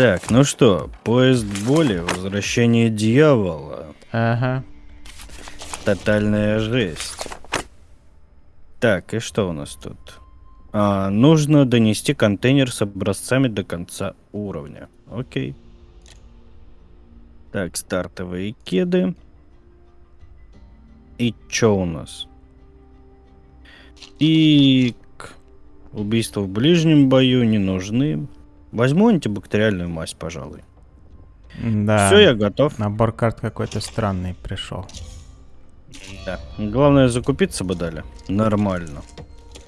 Так, ну что, поезд боли, возвращение дьявола. Ага. Тотальная жесть. Так, и что у нас тут? А, нужно донести контейнер с образцами до конца уровня. Окей. Так, стартовые кеды. И что у нас? И убийства в ближнем бою не нужны. Возьму антибактериальную мазь, пожалуй. Да. Все, я готов. Набор карт какой-то странный пришел. Да. Главное, закупиться бы дали. Нормально.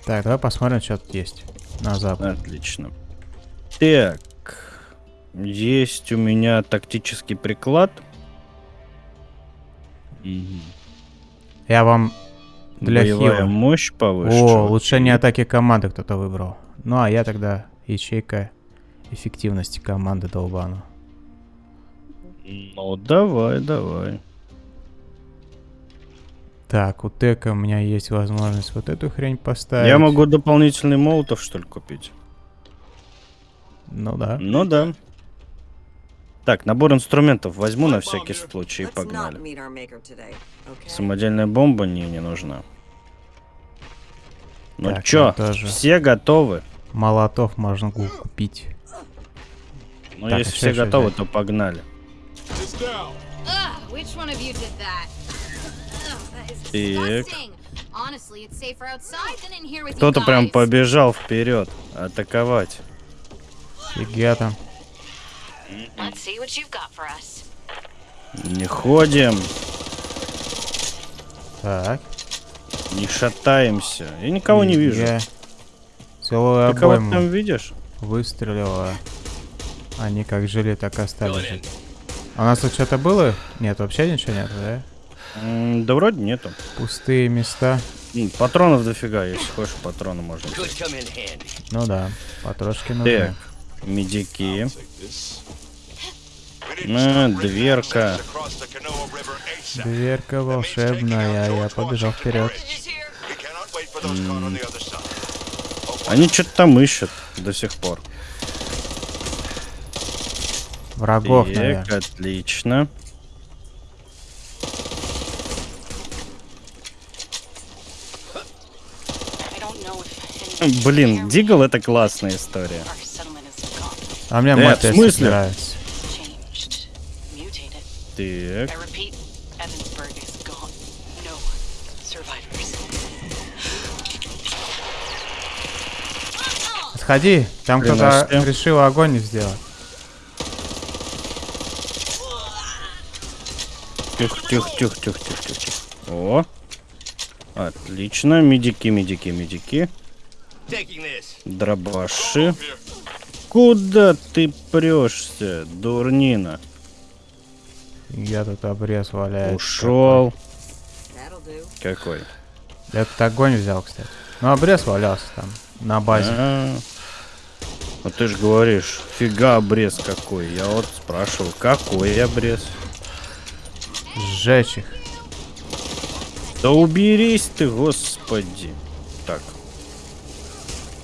Так, давай посмотрим, что тут есть. На запад. Отлично. Так. Есть у меня тактический приклад. Я вам для Боевая хила. мощь повыше. О, улучшение атаки команды кто-то выбрал. Ну, а я тогда ячейка эффективности команды долбану. Ну, давай, давай. Так, у Тека у меня есть возможность вот эту хрень поставить. Я могу дополнительный молотов, что ли, купить? Ну да. Ну да. Так, набор инструментов возьму на всякий случай и погнали. Самодельная бомба не, не нужна. Ну Так, чё, ну все готовы? Молотов можно купить. Ну, Так, если все готовы, взять? то погнали. Так. Кто-то прям побежал вперед атаковать. Там. Us. Не ходим, Так. не шатаемся. Я никого не вижу. Целую Ты кого там видишь? выстрелила. Они как жили, так и остались жить. А у нас тут что-то было? Нет, вообще ничего нет, да? М, Да вроде нету. Пустые места. М, Патронов дофига, если хочешь патроны можно. Ну да, потрошки нужны. Так, медики. А, дверка. Дверка волшебная, я побежал вперед. Они что-то там ищут до сих пор. Врагов, Так, наверное. отлично. Блин, Дигл это классная история. А мне Э, мой в смысле? нравится. Так, там кто-то решил огонь сделать. Тихо, тихо, тихо, тихо, тихо. тихо. О, отлично. Медики, медики, медики. Дробаши. Куда ты прешься, дурнина? Я тут обрез валяется. Ушел. Какой? Я тут огонь взял, кстати. Ну, обрез валялся там, на базе. А, Ну ты же говоришь, фига обрез какой. Я вот спрашивал, какой обрез? Сжечь их. Да уберись ты, господи. Так.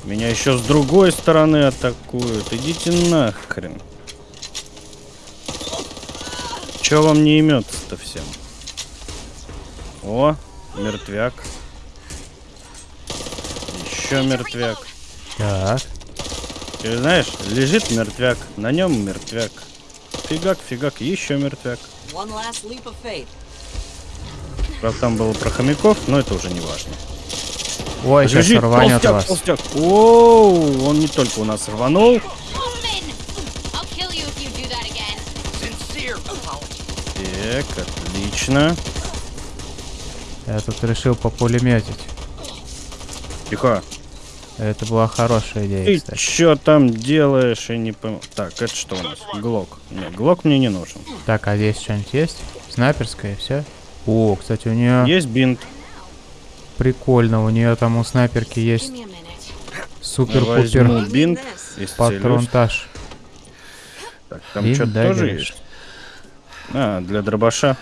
Меня еще с другой стороны атакуют. Идите нахрен. Че вам не имется-то всем? О, мертвяк. Еще мертвяк. Так. Ты знаешь, лежит мертвяк, на нем мертвяк. Фигак, фигак, еще мертвяк. One last leap of faith. Правда, там было про хомяков, но это уже не важно. Ой, сейчас Лежит рванет толстяк, вас. толстяк. Оу, он не только у нас рванул. Так, отлично. Я тут решил популеметить. Тихо. Это была хорошая идея, Ты кстати. чё там делаешь? Я не пойму. Так, это что у нас? Глок. Не, глок мне не нужен. Так, а здесь что-нибудь есть? Снайперская, все? О, кстати, у нее Есть бинт. прикольно. У нее там у снайперки есть супер-пупер бинт. патронтаж. Так, там что-то тоже есть. А, для дробаша.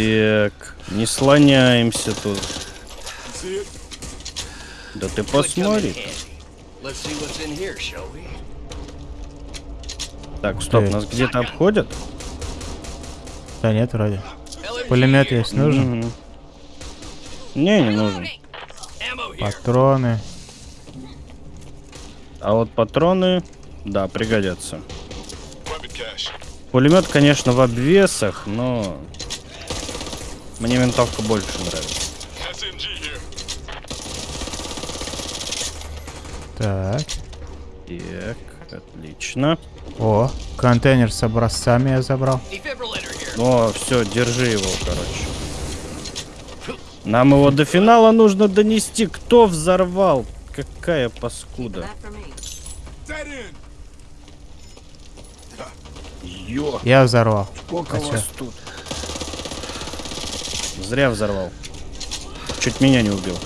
Так, не слоняемся тут. Да ты посмотри. Так, стоп, нас где-то обходят? Да нет, вроде. Пулемет есть нужен? Мгм. Не, не нужен. Патроны. А вот патроны, да, пригодятся. Пулемет, конечно, в обвесах, но мне винтовка больше нравится. Так. Так, отлично. О, контейнер с образцами я забрал. О, все, держи его, короче. Нам его до финала нужно донести. Кто взорвал? Какая паскуда. Ё, Я взорвал. сколько А вас тут? Зря взорвал. Чуть меня не убил.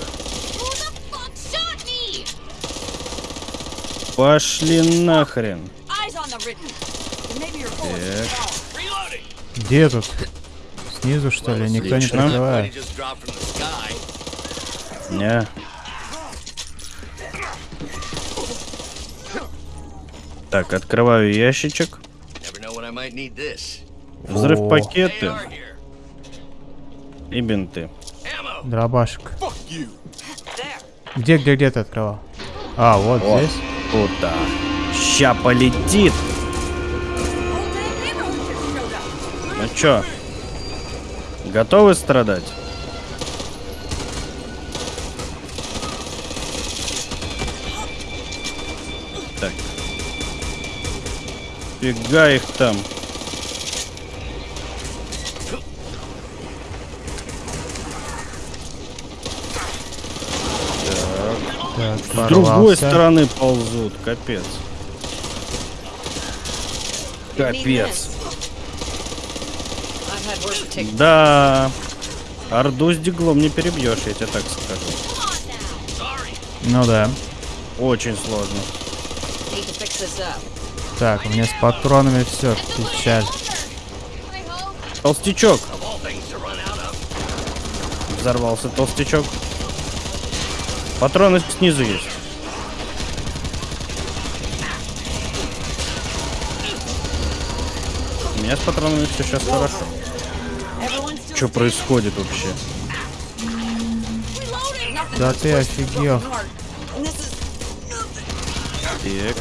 Пошли нахрен. Так. Где тут? Снизу, что ли? Никто не Отлично. Прикрывает. Не. Так, открываю ящичек. Взрыв пакеты. И бинты. Дробашек. Где, где, где ты открывал? А, вот О. здесь. Куда? Ща полетит. Ну чё? Готовы страдать? Так. Фига их там. Так, С другой порвался. стороны ползут. Капец. Капец. Да. Орду с диглом не перебьешь, я тебе так скажу. Ну да. Очень сложно. Так, у меня с патронами все, печаль. Толстячок. Взорвался толстячок. Патроны снизу есть. У меня с патронами все сейчас хорошо. Что происходит вообще? Да ты офигел. Так.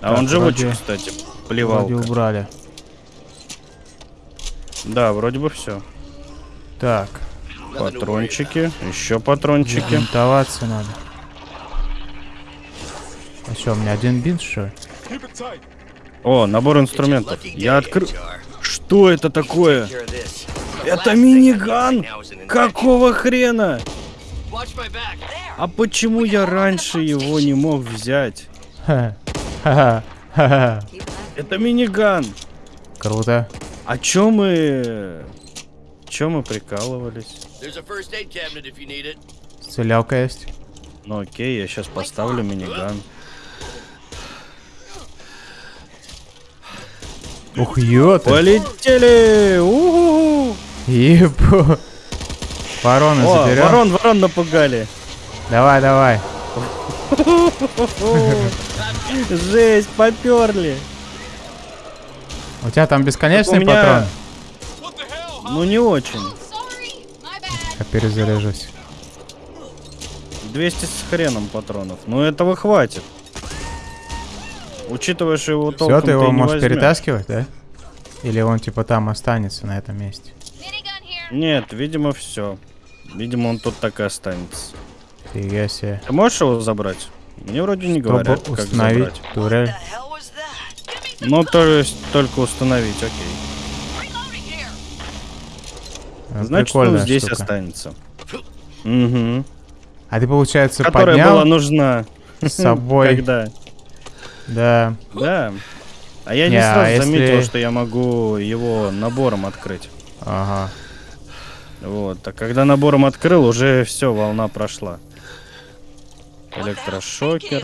А он живучий, вроде- кстати. Вроде Плевалка. убрали. Да, вроде бы все. Так, Патрончики. Еще патрончики. бинтоваться надо. А что, у меня один бинт, что ли? О, набор инструментов. Я открыл. Что это такое? Это миниган? Какого хрена? А почему я раньше его не мог взять? Это миниган. Круто. А чё мы... Чё мы прикалывались? Стрелялка есть. Ну окей, я сейчас поставлю миниган. Ух, ёта. Полетели! У-ху-ху! Ебу. Вороны О, заберем. ворон, ворон напугали. Давай, давай. Жесть, поперли. У тебя там бесконечный Так меня- патрон? Ну не очень. Bad. Я перезаряжусь. 200 с хреном патронов. Ну этого хватит. Учитывая, что его толком Все, ты его не можешь возьмёшь. перетаскивать, да? Или он типа там останется на этом месте? Нет, видимо, все. Видимо, он тут так и останется. Фига себе. Ты можешь его забрать? Мне вроде не Чтобы говорят, как установить забрать. турель. Ну, то есть только установить, окей. Ну, Значит, он здесь штука. останется. Угу. А ты, получается, Которая поднял была нужна. с собой. Когда? Да. Да. А я не, Не, а сразу если- заметил, что я могу его набором открыть. Ага. Вот. А когда набором открыл, уже все, волна прошла. Электрошокер.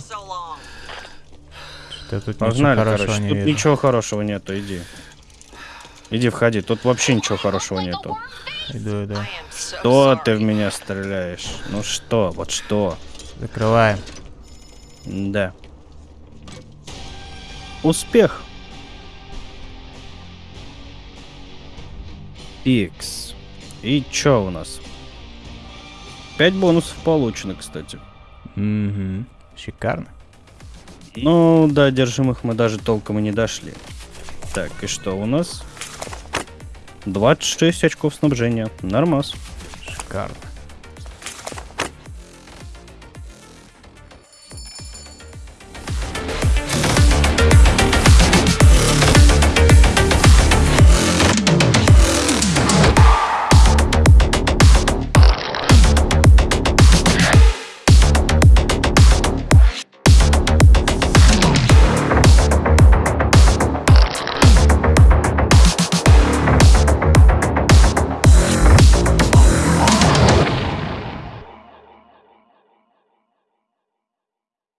Что тут Погнали, ничего короче. не Тут вижу. ничего хорошего нету, иди. Иди входи, тут вообще ничего хорошего нету. Иду, иду. Что ты в меня стреляешь? Ну что, вот что? Закрываем. Да. Успех. Икс. И чё у нас? Пять бонусов получено, кстати. Угу. Шикарно. Ну, до одержимых мы даже толком и не дошли. Так, и что у нас? 26 очков снабжения. Нормас. Шикарно.